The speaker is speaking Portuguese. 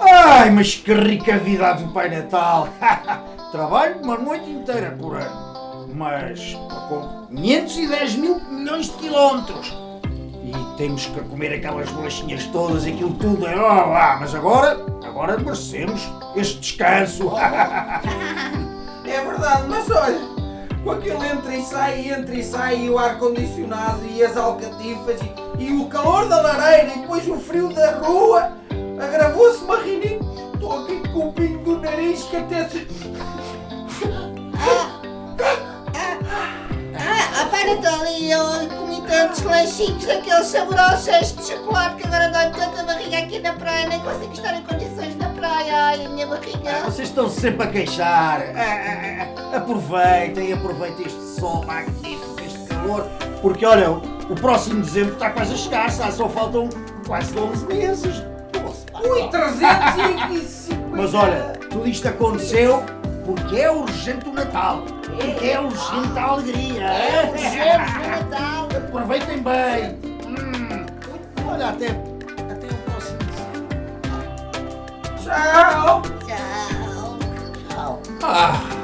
Ai, mas que rica vida do Pai Natal! Trabalho uma noite inteira por ano, mas com 510 mil milhões de quilómetros. E temos que comer aquelas bolachinhas todas, aquilo tudo. Oh, ah, mas agora, agora merecemos este descanso. É verdade, mas olha, com aquele entra e sai, entra e sai, e o ar-condicionado e as alcatifas e, e o calor da lareira e depois o frio da rua, com o pingo do nariz que até se... Ah, para ali, eu comi tantos lanchinhos daqueles saborosos de chocolate que agora dói tanta barriga aqui na praia, nem consigo estar em condições na praia. Ai, a minha barriga. Vocês estão sempre a queixar. Ah, ah, ah, Aproveitem, aproveitem este sol magnífico, este calor, porque olha, o próximo dezembro está quase a chegar, só faltam quase 12 meses. Ui, 350! Mas olha, tudo isto aconteceu porque é urgente o Natal. Porque é urgente a alegria. É urgente o Natal. Aproveitem bem. Hum, olha, até, até o próximo dezembro. Tchau! Tchau. Ah,